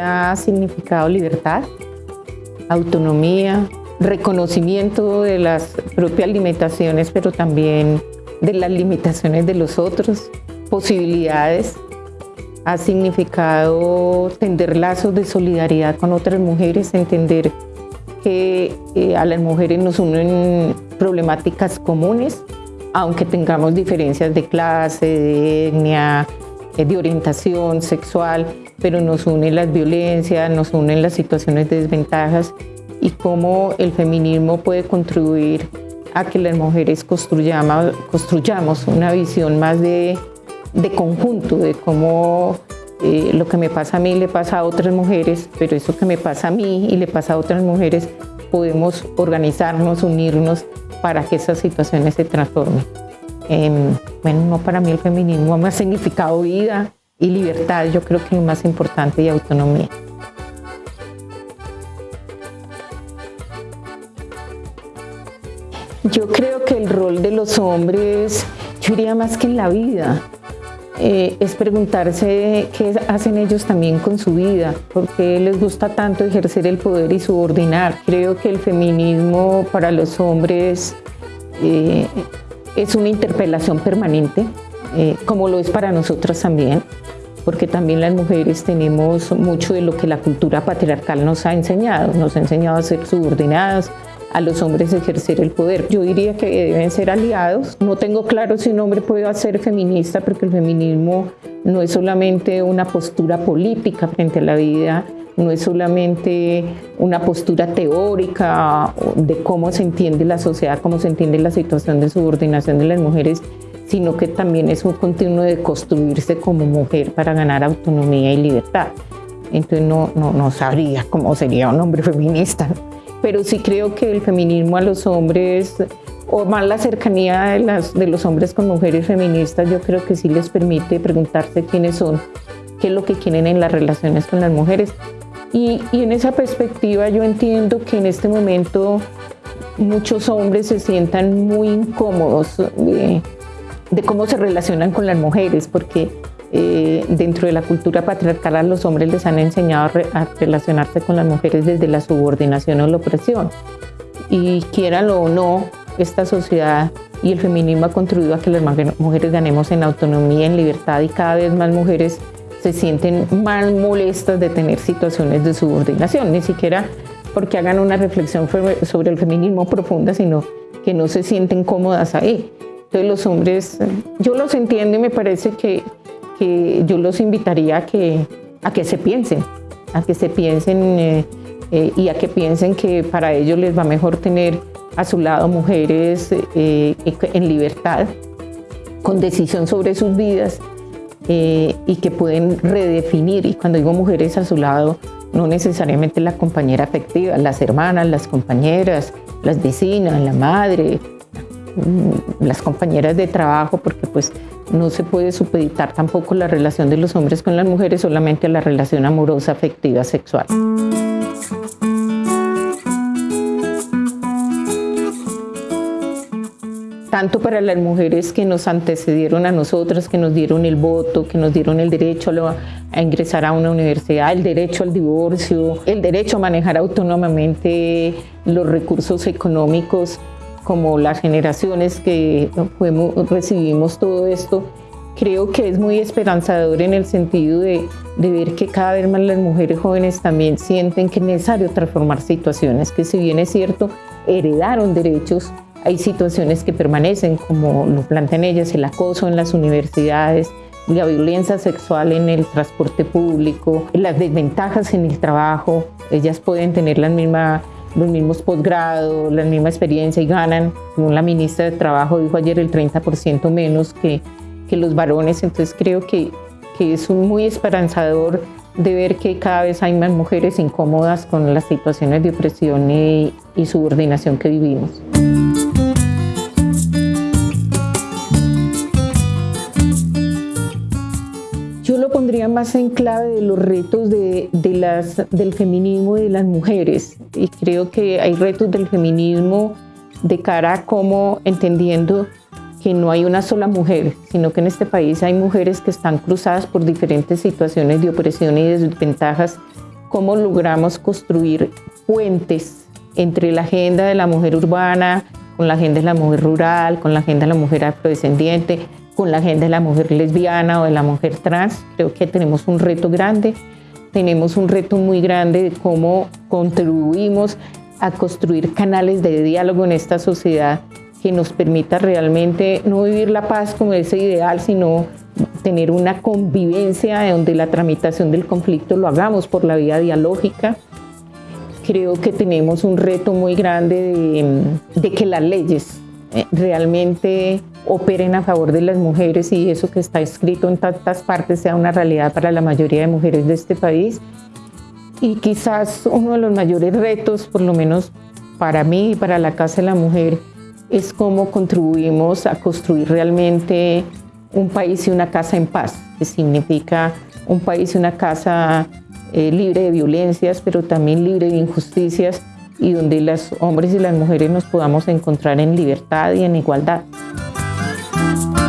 ha significado libertad, autonomía, reconocimiento de las propias limitaciones, pero también de las limitaciones de los otros, posibilidades. Ha significado tender lazos de solidaridad con otras mujeres, entender que eh, a las mujeres nos unen problemáticas comunes, aunque tengamos diferencias de clase, de etnia, de orientación sexual, pero nos unen las violencias, nos unen las situaciones de desventajas y cómo el feminismo puede contribuir a que las mujeres construyamos, construyamos una visión más de, de conjunto, de cómo eh, lo que me pasa a mí le pasa a otras mujeres, pero eso que me pasa a mí y le pasa a otras mujeres, podemos organizarnos, unirnos para que esas situaciones se transformen. Em, bueno, no para mí el feminismo me ha significado vida y libertad, yo creo que lo más importante y autonomía. Yo creo que el rol de los hombres, yo diría más que en la vida, eh, es preguntarse qué hacen ellos también con su vida, por qué les gusta tanto ejercer el poder y subordinar. Creo que el feminismo para los hombres eh, es una interpelación permanente, eh, como lo es para nosotras también, porque también las mujeres tenemos mucho de lo que la cultura patriarcal nos ha enseñado, nos ha enseñado a ser subordinadas, a los hombres ejercer el poder. Yo diría que deben ser aliados. No tengo claro si un hombre puede ser feminista porque el feminismo no es solamente una postura política frente a la vida, no es solamente una postura teórica de cómo se entiende la sociedad, cómo se entiende la situación de subordinación de las mujeres, sino que también es un continuo de construirse como mujer para ganar autonomía y libertad. Entonces no, no, no sabría cómo sería un hombre feminista pero sí creo que el feminismo a los hombres, o más la cercanía de, de los hombres con mujeres feministas, yo creo que sí les permite preguntarse quiénes son, qué es lo que quieren en las relaciones con las mujeres. Y, y en esa perspectiva yo entiendo que en este momento muchos hombres se sientan muy incómodos de, cómo se relacionan con las mujeres, porque eh, dentro de la cultura patriarcal los hombres les han enseñado a, relacionarse con las mujeres desde la subordinación o la opresión. Y quieranlo o no, esta sociedad y el feminismo ha contribuido a que las mujeres ganemos en autonomía, en libertad y cada vez más mujeres se sienten más molestas de tener situaciones de subordinación, ni siquiera porque hagan una reflexión sobre el feminismo profunda, sino que no se sienten cómodas ahí. Entonces los hombres, yo los entiendo y me parece que que yo los invitaría a que, a que se piensen, a que se piensen eh, eh, y a que piensen que para ellos les va mejor tener a su lado mujeres eh, en libertad, con decisión sobre sus vidas y que pueden redefinir. Y cuando digo mujeres a su lado, no necesariamente la compañera afectiva, las hermanas, las compañeras, las vecinas, la madre, mm, las compañeras de trabajo, porque pues no se puede supeditar tampoco la relación de los hombres con las mujeres solamente a la relación amorosa, afectiva, sexual. Tanto para las mujeres que nos antecedieron a nosotras, que nos dieron el voto, que nos dieron el derecho a, ingresar a una universidad, el derecho al divorcio, el derecho a manejar autónomamente los recursos económicos como las generaciones que recibimos todo esto, creo que es muy esperanzador en el sentido de, de, ver que cada vez más las mujeres jóvenes también sienten que es necesario transformar situaciones, que si bien es cierto, heredaron derechos, hay situaciones que permanecen, como lo plantean ellas, el acoso en las universidades, la violencia sexual en el transporte público, las desventajas en el trabajo, ellas pueden tener la misma los mismos posgrados, la misma experiencia y ganan, como la ministra de Trabajo dijo ayer, el 30% menos que, que los varones. Entonces creo que, que es muy esperanzador de ver que cada vez hay más mujeres incómodas con las situaciones de opresión y, y subordinación que vivimos. Pondría más en clave de los retos de, del feminismo y de las mujeres. Y creo que hay retos del feminismo de cara a cómo entendiendo que no hay una sola mujer, sino que en este país hay mujeres que están cruzadas por diferentes situaciones de opresión y desventajas cómo logramos construir puentes entre la agenda de la mujer urbana, con la agenda de la mujer rural, con la agenda de la mujer afrodescendiente, con la agenda de la mujer lesbiana o de la mujer trans. Creo que tenemos un reto grande, tenemos un reto muy grande de cómo contribuimos a construir canales de diálogo en esta sociedad que nos permita realmente no vivir la paz como ese ideal, sino tener una convivencia donde la tramitación del conflicto lo hagamos por la vía dialógica. Creo que tenemos un reto muy grande de, que las leyes eh, realmente operen a favor de las mujeres y eso que está escrito en tantas partes sea una realidad para la mayoría de mujeres de este país. Y quizás uno de los mayores retos, por lo menos para mí y para la Casa de la Mujer, es cómo contribuimos a construir realmente un país y una casa en paz, que significa un país y una casa eh, libre de violencias, pero también libre de injusticias y donde los hombres y las mujeres nos podamos encontrar en libertad y en igualdad. Thank you.